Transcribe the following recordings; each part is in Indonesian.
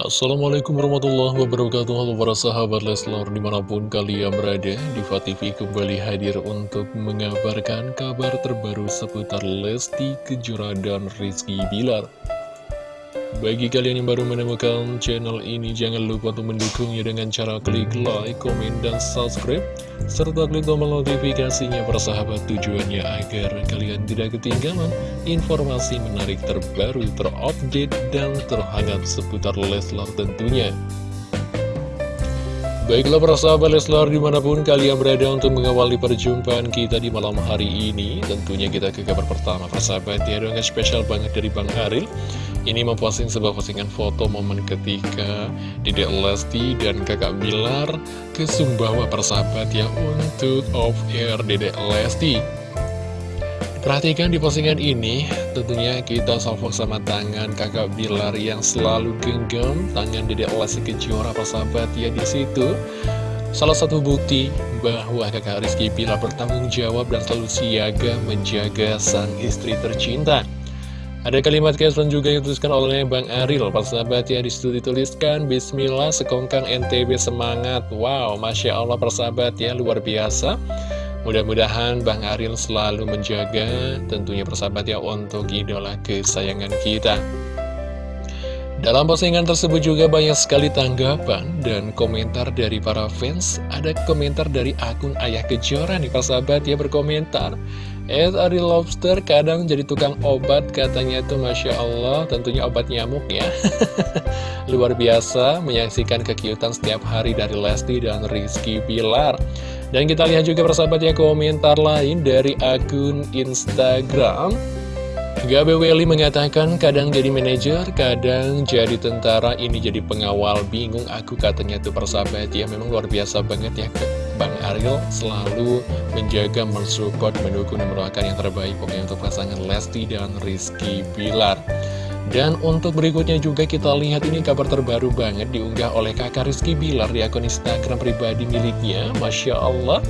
Assalamualaikum warahmatullahi wabarakatuh. Halo para sahabat Leslar di mana pun kalian berada Diva TV kembali hadir untuk mengabarkan kabar terbaru seputar Lesti Kejora dan Rizky Bilar bagi kalian yang baru menemukan channel ini, jangan lupa untuk mendukungnya dengan cara klik like, komen, dan subscribe. Serta klik tombol notifikasinya persahabat tujuannya agar kalian tidak ketinggalan informasi menarik terbaru, terupdate, dan terhangat seputar Leslar tentunya. Baiklah para sahabat Leslar di mana pun kalian berada untuk mengawali perjumpaan kita di malam hari ini Tentunya kita ke kabar pertama. Persahabat ya dengan spesial banget dari Bang Aril Ini memposting sebuah postingan foto momen ketika Dedek Lesti dan kakak Bilar ke Sumbawa persahabat ya untuk off air Dedek Lesti Perhatikan di postingan ini, tentunya kita salvo sama tangan kakak Bilar yang selalu genggam tangan Dedek Lesti Kejora persahabat ya di situ. Salah satu bukti bahwa kakak Rizky Bilar bertanggung jawab dan selalu siaga menjaga sang istri tercinta. Ada kalimat caption juga yang dituliskan oleh Bang Aril, persahabat ya di situ dituliskan Bismillah sekongkang NTB semangat. Wow, Masya Allah persahabat ya luar biasa. Mudah-mudahan Bang Aril selalu menjaga tentunya persahabat ya untuk idola kesayangan kita. Dalam postingan tersebut juga banyak sekali tanggapan dan komentar dari para fans. Ada komentar dari akun Ayah Kejora nih persahabat ya berkomentar. Ed Ari Lobster kadang jadi tukang obat katanya itu Masya Allah tentunya obat nyamuk ya. Luar biasa menyaksikan kekiutan setiap hari dari Lesti dan Rizky Pilar. Dan kita lihat juga persahabat ya komentar lain dari akun Instagram Gabe Welly mengatakan kadang jadi manajer, kadang jadi tentara, ini jadi pengawal, bingung aku katanya tuh persahabat. Ya Memang luar biasa banget ya Bang Ariel selalu menjaga, mensupport, mendukung, dan mendoakan yang terbaik. Pokoknya untuk pasangan Lesti dan Rizky Bilar. Dan untuk berikutnya juga kita lihat ini kabar terbaru banget diunggah oleh kakak Rizky Bilar di akun Instagram pribadi miliknya. Masya Allah,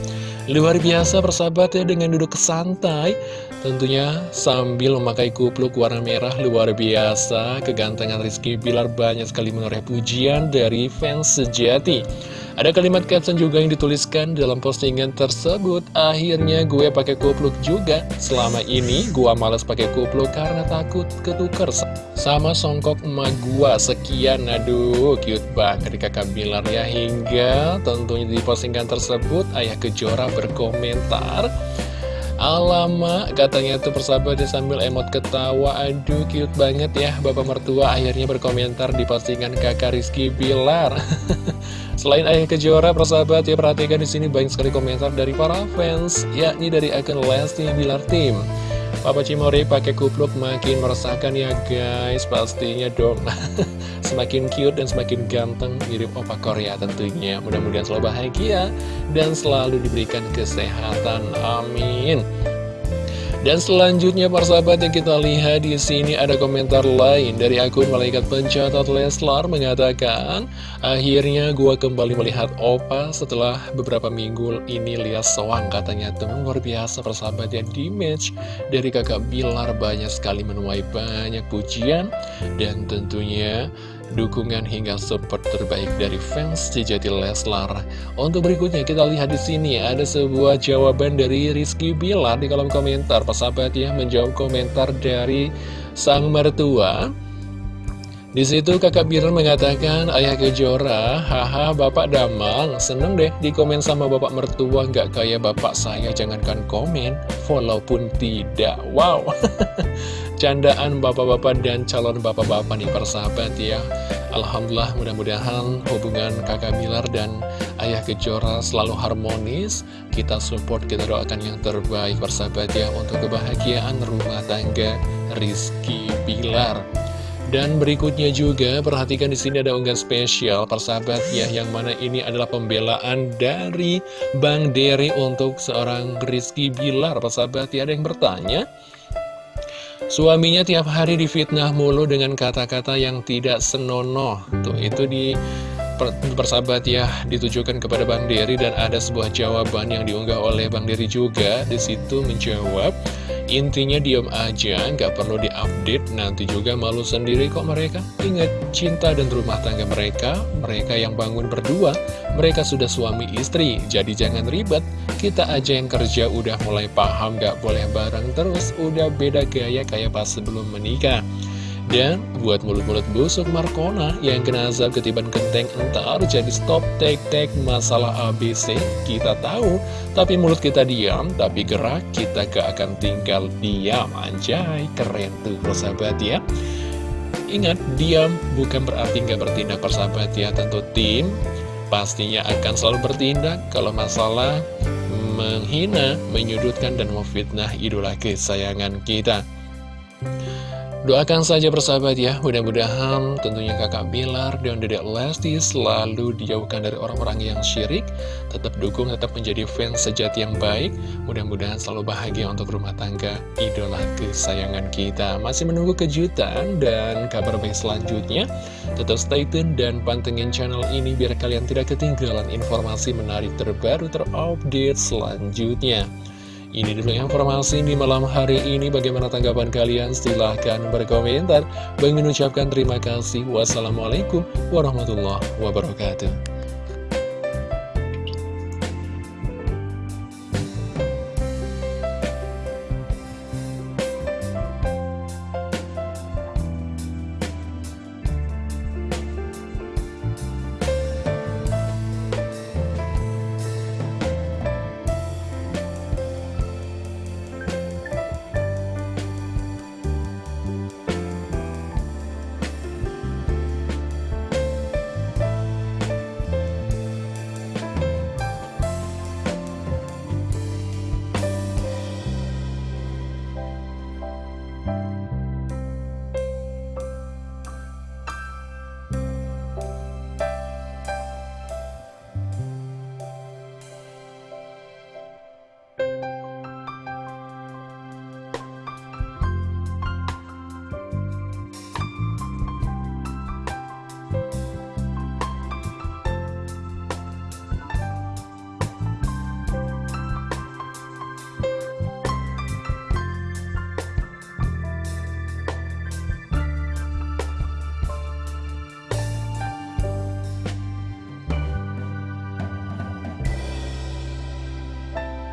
luar biasa persahabat ya dengan duduk santai. Tentunya sambil memakai kupluk warna merah luar biasa. Kegantengan Rizky Bilar banyak sekali menoreh pujian dari fans sejati. Ada kalimat caption juga yang dituliskan dalam postingan tersebut. Akhirnya gue pakai kupluk juga. Selama ini gue males pakai kupluk karena takut ketuker. Sama songkok emak gue Sekian, aduh cute banget kakak Bilar ya. Hingga tentunya di postingan tersebut Ayah Kejora berkomentar Alamak, katanya tuh persahabatnya sambil emot ketawa. Aduh, cute banget ya Bapak mertua akhirnya berkomentar di postingan kakak Rizky Bilar Selain Ayah Kejora, persahabat ya perhatikan di sini banyak sekali komentar dari para fans Yakni dari akun Lesti Bilar Team Papa Cimori pakai kupluk makin meresahkan ya guys. Pastinya dong. Semakin cute dan semakin ganteng Mirip opa Korea tentunya. Mudah-mudahan selalu bahagia Dan selalu diberikan kesehatan. Amin dan selanjutnya para sahabat yang kita lihat di sini ada komentar lain dari akun malaikat pencatat Leslar mengatakan akhirnya gua kembali melihat Opa setelah beberapa minggu ini. Lihat sewang katanya teman luar biasa persahabat ya di match dari kakak Bilar banyak sekali menuai banyak pujian. Dan tentunya dukungan hingga support terbaik dari fans sejati Leslar. Untuk berikutnya kita lihat di sini ada sebuah jawaban dari Rizky Bilar di kolom komentar. Persahabat ya menjawab komentar dari sang mertua. Di situ kakak Bilar mengatakan, Ayah Kejora, haha bapak damang, seneng deh di komen sama bapak mertua, nggak kayak bapak saya, jangankan komen, follow pun tidak. Wow, candaan bapak-bapak dan calon bapak-bapak nih persahabat ya. Alhamdulillah mudah-mudahan hubungan kakak Bilar dan Ayah Kejora selalu harmonis. Kita support, kita doakan yang terbaik persahabat ya untuk kebahagiaan rumah tangga Rizky Bilar. Dan berikutnya juga perhatikan di sini ada unggahan spesial persahabat ya yang mana ini adalah pembelaan dari Bang Dery untuk seorang Rizky Bilar persahabat ya ada yang bertanya Suaminya tiap hari difitnah mulu dengan kata-kata yang tidak senonoh. Tuh itu di persahabat ya ditujukan kepada Bang Dery dan ada sebuah jawaban yang diunggah oleh Bang Dery juga di situ menjawab Intinya diem aja, nggak perlu diupdate, nanti juga malu sendiri kok mereka. Ingat, cinta dan rumah tangga mereka, mereka yang bangun berdua, mereka sudah suami istri, jadi jangan ribet. Kita aja yang kerja udah mulai paham, nggak boleh bareng terus, udah beda gaya kayak pas sebelum menikah. Dan buat mulut-mulut busuk Markona yang kena azab ketiban kenteng entar jadi stop tek-tek masalah ABC kita tahu. Tapi mulut kita diam, tapi gerak kita gak akan tinggal diam. Anjay, keren tuh persahabat ya. Ingat, diam bukan berarti gak bertindak persahabat ya. Tentu tim pastinya akan selalu bertindak kalau masalah menghina, menyudutkan, dan memfitnah idola kesayangan kita. Doakan saja bersahabat ya, mudah-mudahan tentunya kakak Bilar dan dedek Lesti selalu dijauhkan dari orang-orang yang syirik, tetap dukung, tetap menjadi fans sejati yang baik, mudah-mudahan selalu bahagia untuk rumah tangga idola kesayangan kita. Masih menunggu kejutan dan kabar baik selanjutnya, tetap stay tune dan pantengin channel ini biar kalian tidak ketinggalan informasi menarik terbaru terupdate selanjutnya. Ini dulu informasi di malam hari ini. Bagaimana tanggapan kalian? Silahkan berkomentar. Bang mengucapkan terima kasih. Wassalamualaikum warahmatullahi wabarakatuh.